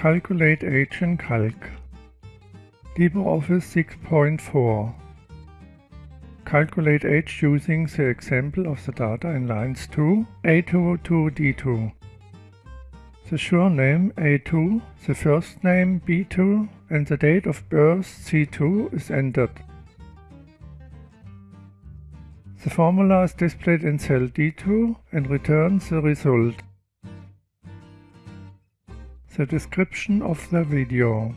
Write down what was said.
Calculate age in Calc. LibreOffice 6.4 Calculate age using the example of the data in lines 2, A2 to D2. The surname A2, the first name B2 and the date of birth C2 is entered. The formula is displayed in cell D2 and returns the result. The description of the video